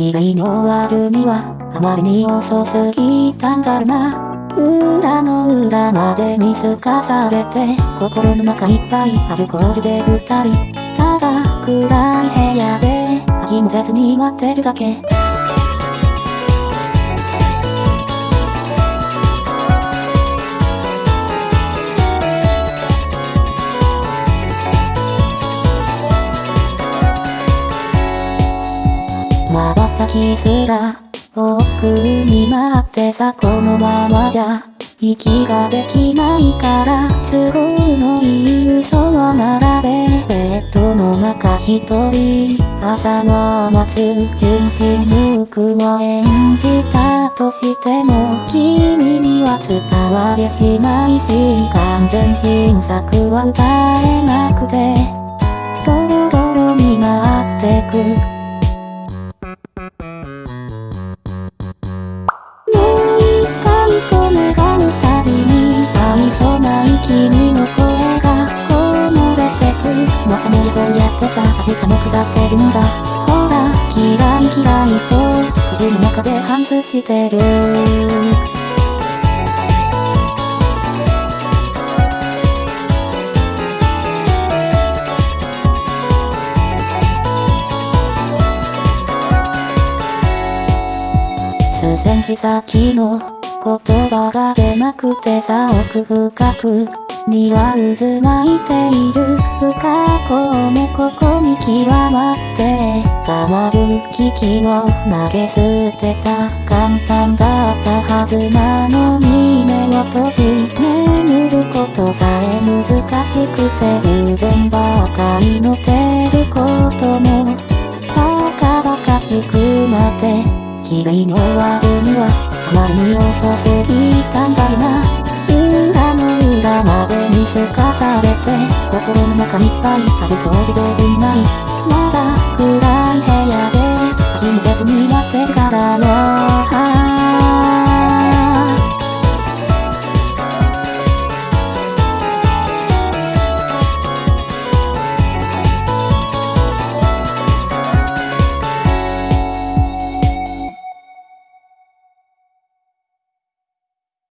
綺麗に終わるには、あまりに遅すぎたんだろな。裏の裏まで見透かされて、心の中いっぱいアルコールで二人。ただ暗い部屋で、飽きもせずに待ってるだけ。瞬きすら奥になってさこのままじゃ息ができないから都合のいい嘘を並べベッドの中一人朝を待つ純真無垢を演じた。としても君には伝わりしないし完全新作は歌えなくてドロドロになってく。こうやってさ下も下ってるんだ。ほら嫌い嫌いと口の中で反芻してる。数センチ先の言葉が出なくてさ奥深く。には渦巻いている。不可抗もここに極まってたまる危機を投げ捨てた。簡単だったはずなのに目を閉じ眠ることさえ難しくて偶然ばかりのてることもバカバカしくなって綺麗に終わるにはあまりに遅すぎたんだな。いっぱいアルコールでないまだ暗い部屋で気にせずになってからよ